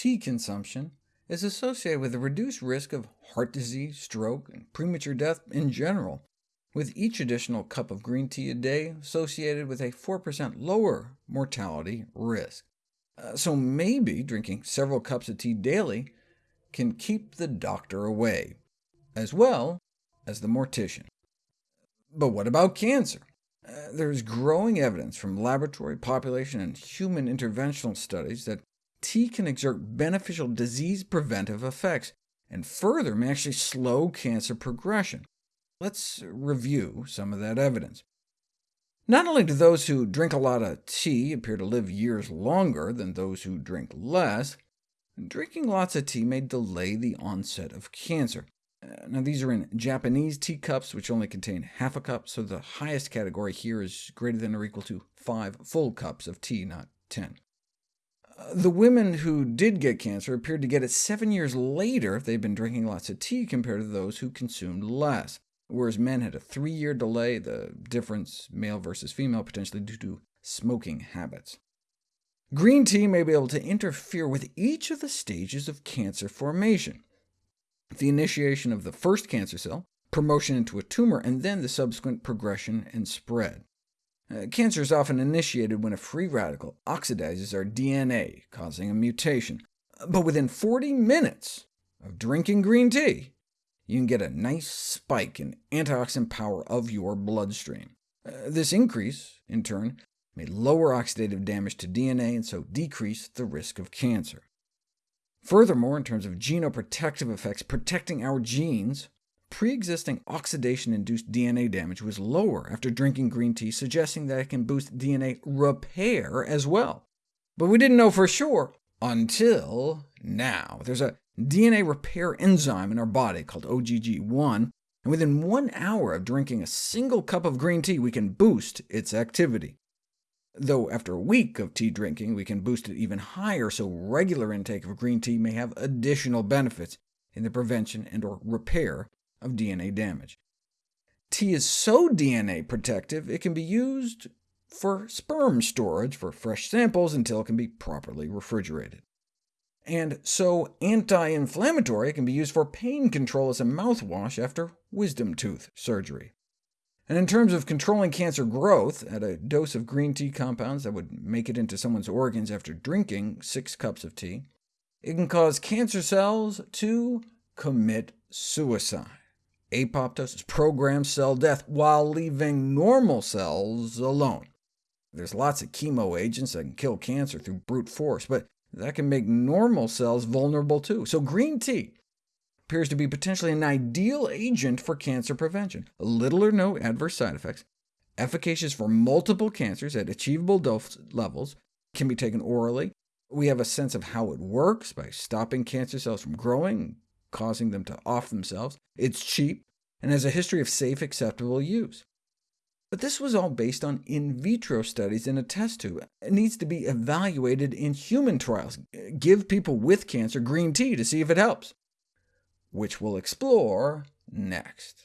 tea consumption is associated with a reduced risk of heart disease, stroke, and premature death in general, with each additional cup of green tea a day associated with a 4% lower mortality risk. Uh, so maybe drinking several cups of tea daily can keep the doctor away, as well as the mortician. But what about cancer? Uh, there's growing evidence from laboratory, population, and human interventional studies that tea can exert beneficial disease-preventive effects, and further may actually slow cancer progression. Let's review some of that evidence. Not only do those who drink a lot of tea appear to live years longer than those who drink less, drinking lots of tea may delay the onset of cancer. Uh, now, these are in Japanese teacups, which only contain half a cup, so the highest category here is greater than or equal to 5 full cups of tea, not 10. The women who did get cancer appeared to get it seven years later if they'd been drinking lots of tea compared to those who consumed less, whereas men had a three-year delay, the difference male versus female potentially due to smoking habits. Green tea may be able to interfere with each of the stages of cancer formation the initiation of the first cancer cell, promotion into a tumor, and then the subsequent progression and spread. Uh, cancer is often initiated when a free radical oxidizes our DNA, causing a mutation. But within 40 minutes of drinking green tea, you can get a nice spike in antioxidant power of your bloodstream. Uh, this increase, in turn, may lower oxidative damage to DNA and so decrease the risk of cancer. Furthermore, in terms of genoprotective effects protecting our genes, pre-existing oxidation-induced DNA damage was lower after drinking green tea, suggesting that it can boost DNA repair as well. But we didn't know for sure until now. There's a DNA repair enzyme in our body called OGG1, and within one hour of drinking a single cup of green tea, we can boost its activity though after a week of tea drinking we can boost it even higher, so regular intake of green tea may have additional benefits in the prevention and or repair of DNA damage. Tea is so DNA protective it can be used for sperm storage for fresh samples until it can be properly refrigerated. And so anti-inflammatory it can be used for pain control as a mouthwash after wisdom tooth surgery. And in terms of controlling cancer growth, at a dose of green tea compounds that would make it into someone's organs after drinking six cups of tea, it can cause cancer cells to commit suicide. Apoptosis, programmed cell death, while leaving normal cells alone. There's lots of chemo agents that can kill cancer through brute force, but that can make normal cells vulnerable too. So green tea appears to be potentially an ideal agent for cancer prevention. Little or no adverse side effects, efficacious for multiple cancers at achievable dose levels, can be taken orally. We have a sense of how it works by stopping cancer cells from growing, causing them to off themselves. It's cheap, and has a history of safe, acceptable use. But this was all based on in vitro studies in a test tube. It needs to be evaluated in human trials. Give people with cancer green tea to see if it helps which we'll explore next.